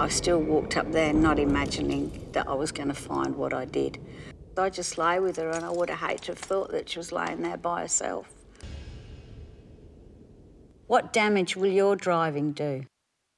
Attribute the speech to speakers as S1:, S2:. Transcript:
S1: I still walked up there not imagining that I was going to find what I did. I just lay with her and I would have hated to have thought that she was laying there by herself. What damage will your driving do?